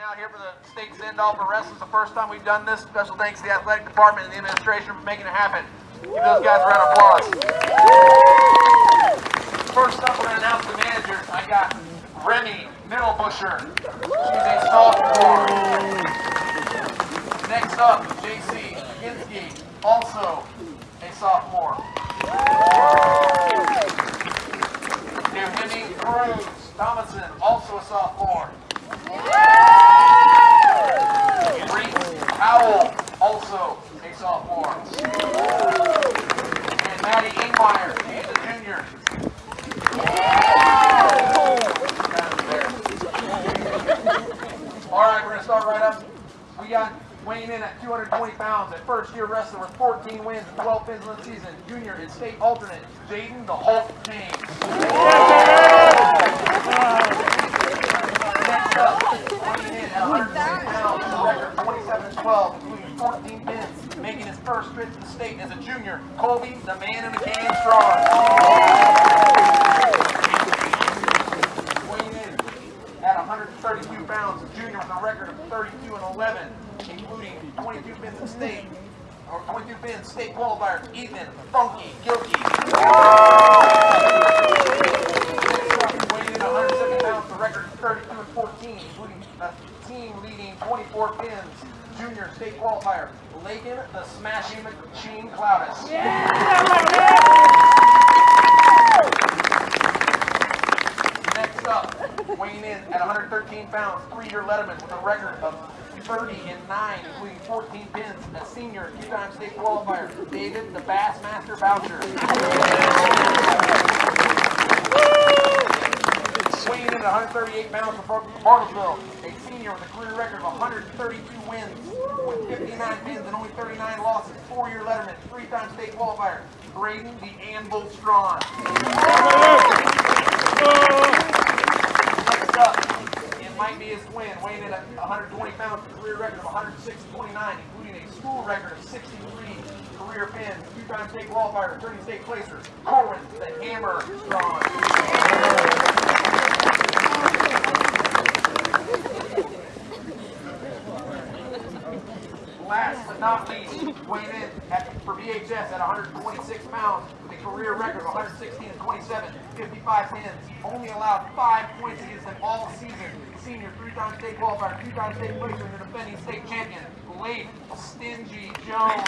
out here for the state send-off for wrestling. It's the first time we've done this. Special thanks to the athletic department and the administration for making it happen. Give those guys a round of applause. First up, we're going to announce the managers. I got Remy Middlebusher. She's a sophomore. Next up, JC Ginsky, also a sophomore. New Cruz Thomason, also a sophomore. Also a sophomore. And Maddie Ingmeyer, she's a junior. All right, we're going to start right up. We got weighing in at 220 pounds, At first-year wrestler with 14 wins and 12 pins in the season, junior and state alternate, Jaden the Hulk James. Next up, weighing in at 110 pounds, record 27 and 12, including 14 pins, making his first trip to the state as a junior, Colby, the man in the game strong. Weighing in at 132 pounds, a junior with a record of 32 and 11, including 22 pins in state, or 22 pins state qualifier, Ethan Funky Gilkey. Weighing in at 107 pounds, a record of 32 and 14, including a team leading 24 pins, junior state qualifier, Lakin the Smashing Machine Cloudus. Next up, weighing in at 113 pounds, three-year letterman with a record of 30 and 9, including 14 pins, a senior, two-time state qualifier, David the Bassmaster Boucher. Weighing in at 138 pounds from Bartlesville, a senior with a career record of 132 wins, with 59 pins and only 39 losses, four-year letterman, three-time state qualifier, Braden the Anvil Strawn. Next up, it might be his twin, weighing in at 120 pounds, with a career record of 106 and 29, including a school record of 63 career pins, two-time state qualifier, 30 state placers, Corwin the Hammer Strawn. Last but not least, weighing in at, for VHS at 126 pounds with a career record of 116 and 27, 55 pins. Only allowed five points against them all season. Senior, three-time state qualifier, two-time state placer, and the defending state champion, Blake Stingy Jones.